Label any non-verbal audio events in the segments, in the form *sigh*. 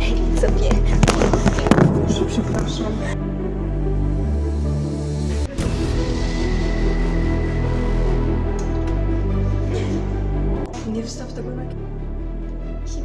się sobie. Przepraszam. Nie wstaw tego na... Że...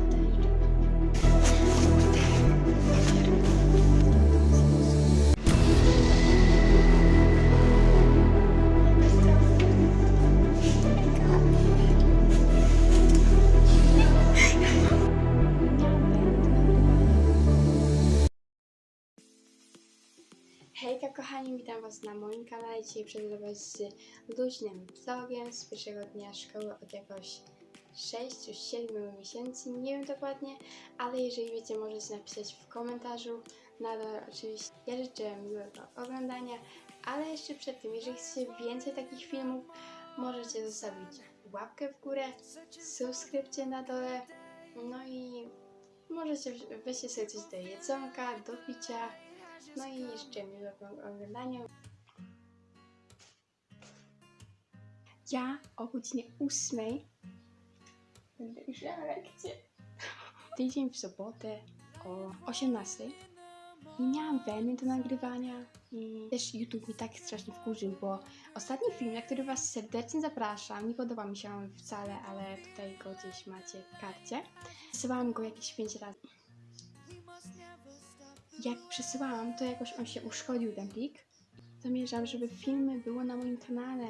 Hejka kochani, witam was na moim kanale. Dzisiaj przyjdę was z luźnym vlogiem z pierwszego dnia szkoły od jakoś 6 już 7 miesięcy, nie wiem dokładnie, ale jeżeli wiecie możecie napisać w komentarzu. Nadal oczywiście ja życzę miłego oglądania, ale jeszcze przed tym, jeżeli chcecie więcej takich filmów, możecie zostawić łapkę w górę, subskrypcję na dole, no i możecie weźcie sobie coś do jedzonka, do picia, no i jeszcze miłego oglądania. Ja o godzinie 8 będę już miała lekcję. Tydzień w sobotę o 18 nie miałam weny do nagrywania i też YouTube mi tak strasznie wkurzył, bo ostatni film, na który Was serdecznie zapraszam, nie podoba mi się on wcale, ale tutaj go gdzieś macie w karcie. Wysyłałam go jakieś 5 razy jak przesyłałam, to jakoś on się uszkodził ten plik. Zamierzam, żeby filmy było na moim kanale.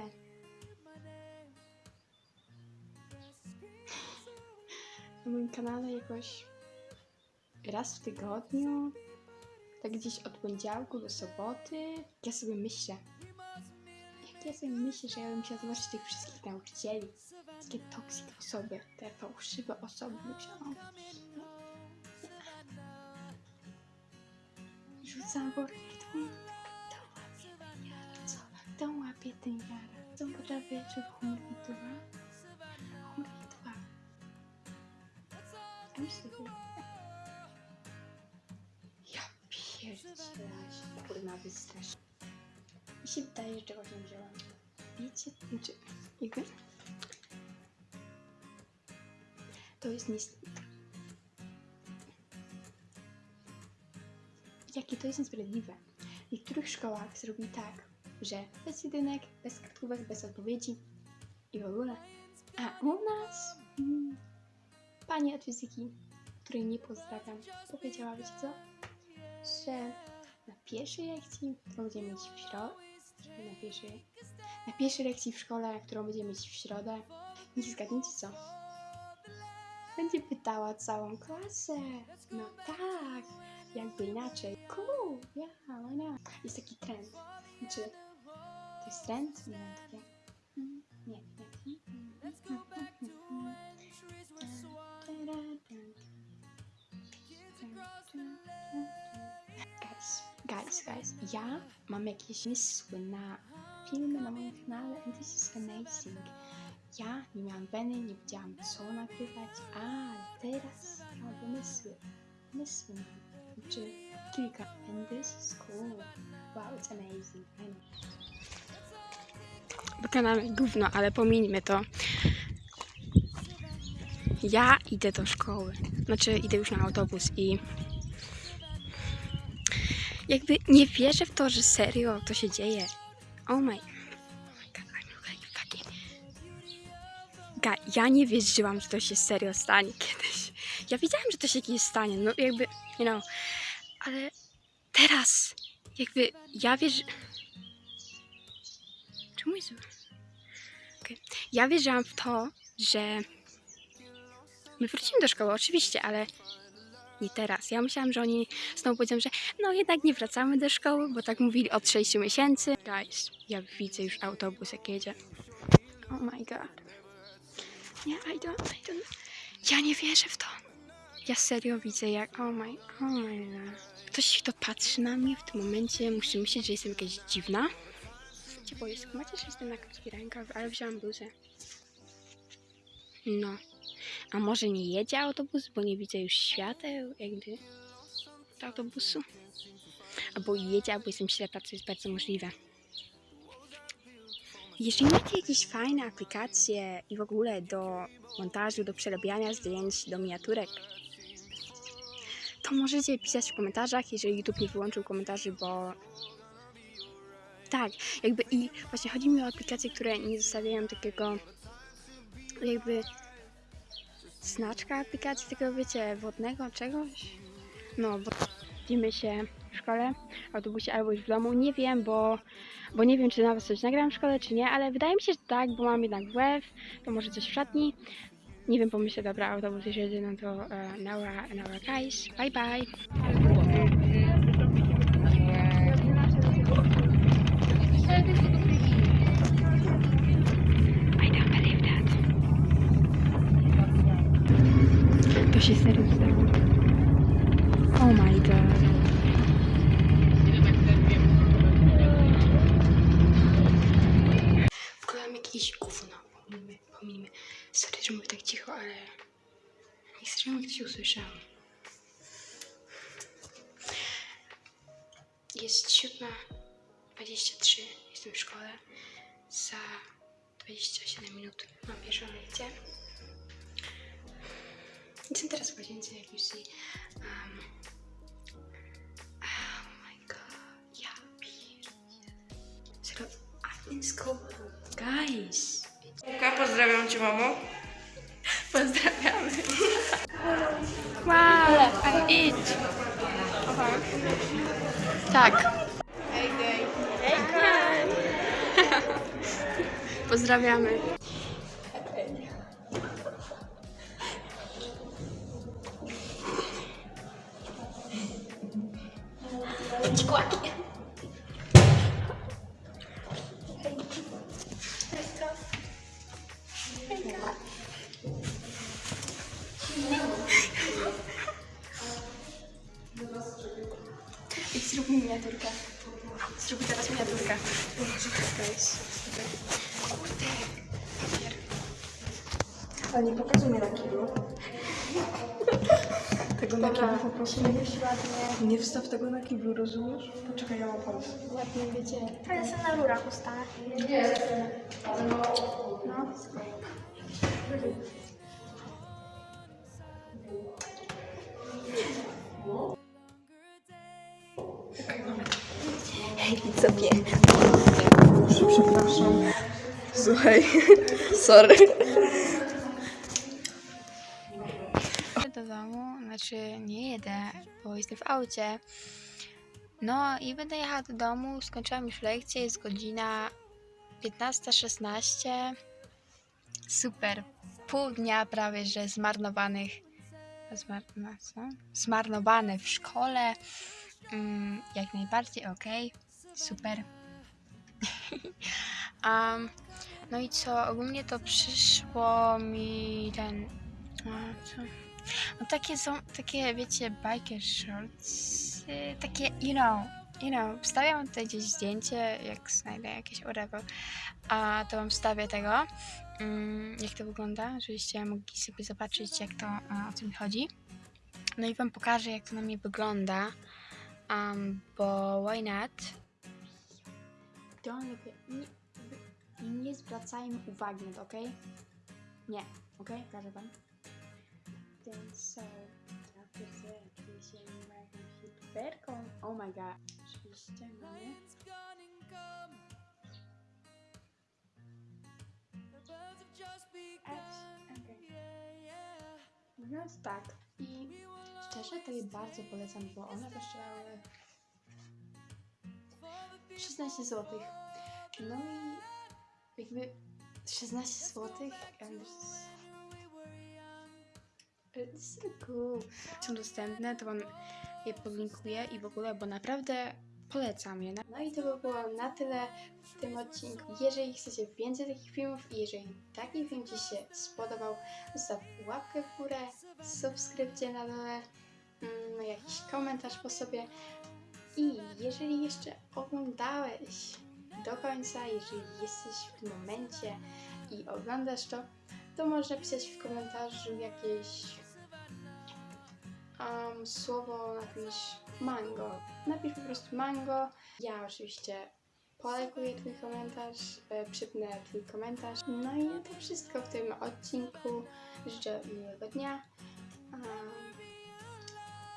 Na moim kanale jakoś raz w tygodniu, tak gdzieś od poniedziałku do soboty. Ja sobie myślę, jak ja sobie myślę, że ja bym musiała zobaczyć tych wszystkich nauczycieli, takie toksik osoby, te fałszywe osoby. Myślałam, ten jara, co potrafię, że chmurwidła? Chmurwidła. A myślę, że... Ja pierdzielę się, kurna, wystrasz. Mi się wydaje, że czegoś nie wzięłam. Wiecie, znaczy, jakby... To jest niestety jakie to jest niesprawiedliwe. W niektórych szkołach zrobili tak, że bez jedynek, bez kartkówek, bez odpowiedzi i w ogóle. A u nas mm, pani od fizyki, której nie pozdrawiam, powiedziała, wiecie co, że na pierwszej lekcji, którą będziemy mieć w środę, na pierwszej, na pierwszej lekcji w szkole, którą będziemy mieć w środę, nie zgadnijcie co, będzie pytała całą klasę. No tak, jakby inaczej. Cool, yeah, why not? Jest taki trend. Znaczy, to jest trend? Nie wiem, takie... Nie, nie. Guys, guys, guys, ja mam jakieś pomysły na filmy na moim kanale and this is amazing. Ja nie miałam weny, nie wiedziałam co nagrywać, ale teraz mam pomysły. Pomysły mam. Znaczy kilka. And this is cool. Wow, it's amazing. Wykonamy gówno, ale pomińmy to. Ja idę do szkoły. Znaczy idę już na autobus i jakby nie wierzę w to, że serio to się dzieje. Oh my, oh my god, I'm like fucking Ga, ja nie wierzyłam, że to się serio stanie kiedyś. Ja wiedziałam, że to się kiedyś stanie, no jakby, you know, ale teraz, jakby, ja wierzę... Czemu jest... Okay. Ja wierzyłam w to, że my wrócimy do szkoły, oczywiście, ale nie teraz. Ja myślałam, że oni znowu powiedzą, że no jednak nie wracamy do szkoły, bo tak mówili od 6 miesięcy. Guys, ja widzę już autobus jak jedzie. Oh my god. Nie, I don't, I don't. Ja nie wierzę w to. Ja serio widzę jak, oh my, oh my god. Ktoś kto patrzy na mnie w tym momencie musi myśleć, że jestem jakaś dziwna. Cię boję, macie, że jestem na krótki rękaw, ale wziąłam bluzę. No. A może nie jedzie autobus, bo nie widzę już świateł jakby autobusu? Albo jedzie, albo jestem ślepa, co jest bardzo możliwe. Jeżeli macie jakieś fajne aplikacje i w ogóle do montażu, do przerabiania zdjęć, do miniaturek, to możecie pisać w komentarzach, jeżeli YouTube nie wyłączył komentarzy, bo tak, jakby i właśnie chodzi mi o aplikacje, które nie zostawiają takiego jakby znaczka aplikacji, takiego wiecie, wodnego czegoś. No, bo widzimy się w szkole, w autobusie albo już w domu. Nie wiem, bo, bo nie wiem, czy nawet coś nagram w szkole, czy nie, ale wydaje mi się, że tak, bo mam jednak WF, to może coś w szatni. Nie wiem, pomyślę, dobra, autobus już jedzie, no to uh, Nara, Nara guys, bye bye. I don't believe that. To się serio stało. Oh my god. Wkładam jakieś gówno. Pominijmy, pominijmy. Sorry, że mówię tak cicho, ale nie chcę, żeby ktoś usłyszał. Jest siódma 23. Jestem w szkole. Za 27 minut mam pierwszą lekcję. Jestem teraz w łazience, jak już. Um, oh my god. Ja pierdzielę. Serio, in school. Guys. Luka, pozdrawiam cię, mamo. Pozdrawiamy. Wow, I eat. Tak. Pozdrawiamy. Nie pokazuj mnie na kiblu. Tego na kiblu po prostu nie ładnie, Nie wstaw tego na kiblu, rozumiesz? Poczekaj, ja mam pomysł. ładnie wiecie. Ale sobie na rurach ustanę. No. Hej, widzowie. Przepraszam. Słuchaj, *laughs* sorry. Znaczy nie jedę, bo jestem w aucie. No i będę jechała do domu, skończyłam już lekcję, jest godzina 15.16. Super. Pół dnia prawie, że zmarnowanych. Zmar no co? Zmarnowane w szkole. Mm, jak najbardziej okej. Super. *laughs* um, no i co? Ogólnie to przyszło mi ten. A, co? No takie są, takie wiecie, biker shorts, y, takie, you know, you know, wstawiam tutaj gdzieś zdjęcie, jak znajdę jakieś whatever, a to wam wstawię tego, mm, jak to wygląda, żebyście mogli sobie zobaczyć, jak to, o co mi chodzi. No i wam pokażę, jak to na mnie wygląda, um, bo why not? Don't look at... Nie, nie zwracajmy uwagi na to, okej? Nie, okej? Proszę pan. Ten so... Sobie oczywiście nie ma jakąś youtuberką. Oh my god. Oczywiście, no nie? Mówiąc tak i szczerze to jej bardzo polecam, bo one kosztowały 16 zł. No i jakby 16 zł and Są dostępne, to wam je podlinkuję i w ogóle, bo naprawdę polecam je. No i to by było na tyle w tym odcinku. Jeżeli chcecie więcej takich filmów i jeżeli taki film Ci się spodobał, zostaw łapkę w górę, subskrypcję na dole, mm, jakiś komentarz po sobie. I jeżeli jeszcze oglądałeś do końca, jeżeli jesteś w tym momencie i oglądasz to, to można pisać w komentarzu jakieś um, słowo, napisz mango. Napisz po prostu mango. Ja oczywiście polajkuję Twój komentarz, e, przypnę Twój komentarz. No i to wszystko w tym odcinku. Życzę miłego dnia. Um,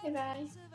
bye bye.